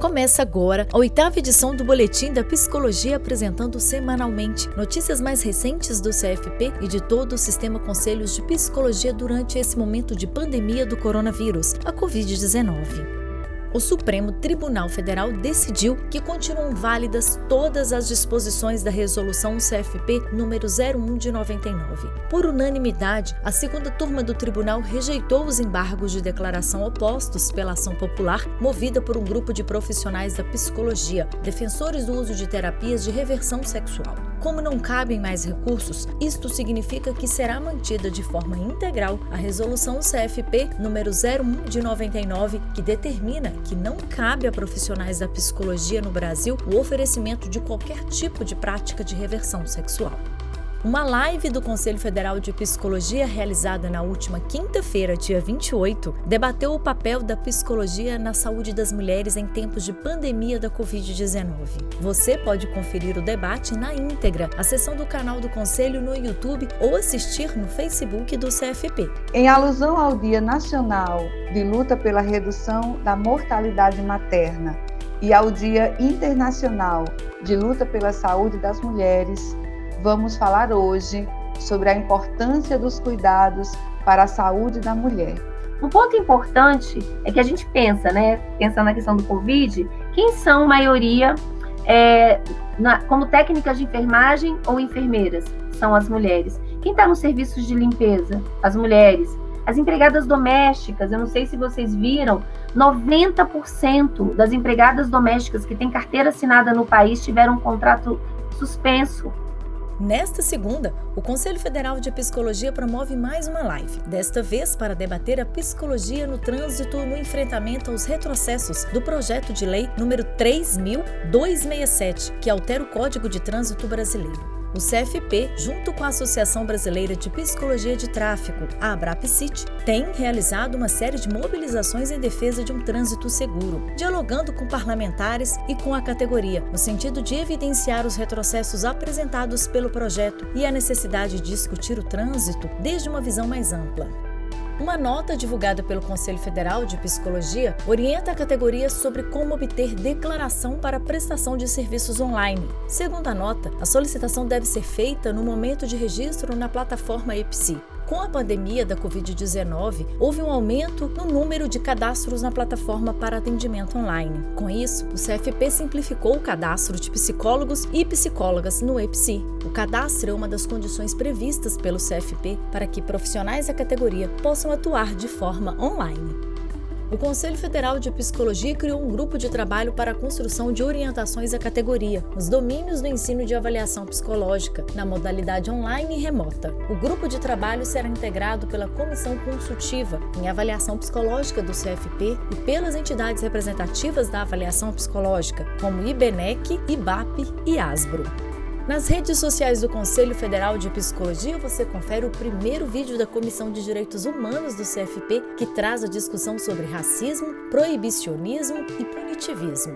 Começa agora a oitava edição do Boletim da Psicologia apresentando semanalmente notícias mais recentes do CFP e de todo o sistema Conselhos de Psicologia durante esse momento de pandemia do coronavírus, a Covid-19 o Supremo Tribunal Federal decidiu que continuam válidas todas as disposições da Resolução CFP número 01 de 99. Por unanimidade, a segunda turma do tribunal rejeitou os embargos de declaração opostos pela ação popular movida por um grupo de profissionais da psicologia, defensores do uso de terapias de reversão sexual. Como não cabem mais recursos, isto significa que será mantida de forma integral a Resolução CFP número 01 de 99, que determina que não cabe a profissionais da psicologia no Brasil o oferecimento de qualquer tipo de prática de reversão sexual. Uma live do Conselho Federal de Psicologia realizada na última quinta-feira, dia 28, debateu o papel da psicologia na saúde das mulheres em tempos de pandemia da Covid-19. Você pode conferir o debate na íntegra acessando o canal do Conselho no YouTube ou assistir no Facebook do CFP. Em alusão ao Dia Nacional de Luta pela Redução da Mortalidade Materna e ao Dia Internacional de Luta pela Saúde das Mulheres, vamos falar hoje sobre a importância dos cuidados para a saúde da mulher. Um ponto importante é que a gente pensa, né, pensando na questão do Covid, quem são maioria é, na, como técnicas de enfermagem ou enfermeiras? São as mulheres. Quem está nos serviços de limpeza? As mulheres. As empregadas domésticas, eu não sei se vocês viram, 90% das empregadas domésticas que têm carteira assinada no país tiveram um contrato suspenso Nesta segunda, o Conselho Federal de Psicologia promove mais uma live, desta vez para debater a psicologia no trânsito no enfrentamento aos retrocessos do projeto de lei número 3267, que altera o Código de Trânsito Brasileiro. O CFP, junto com a Associação Brasileira de Psicologia de Tráfego, a ABRAPCIT, tem realizado uma série de mobilizações em defesa de um trânsito seguro, dialogando com parlamentares e com a categoria, no sentido de evidenciar os retrocessos apresentados pelo projeto e a necessidade de discutir o trânsito desde uma visão mais ampla. Uma nota divulgada pelo Conselho Federal de Psicologia orienta a categoria sobre como obter declaração para prestação de serviços online. Segundo a nota, a solicitação deve ser feita no momento de registro na plataforma EPSI. Com a pandemia da Covid-19, houve um aumento no número de cadastros na plataforma para atendimento online. Com isso, o CFP simplificou o cadastro de psicólogos e psicólogas no EPSI. O cadastro é uma das condições previstas pelo CFP para que profissionais da categoria possam atuar de forma online. O Conselho Federal de Psicologia criou um grupo de trabalho para a construção de orientações à categoria, nos domínios do ensino de avaliação psicológica, na modalidade online e remota. O grupo de trabalho será integrado pela Comissão Consultiva em Avaliação Psicológica do CFP e pelas entidades representativas da avaliação psicológica, como IBNEC, IBAP e ASBRO. Nas redes sociais do Conselho Federal de Psicologia, você confere o primeiro vídeo da Comissão de Direitos Humanos do CFP, que traz a discussão sobre racismo, proibicionismo e punitivismo.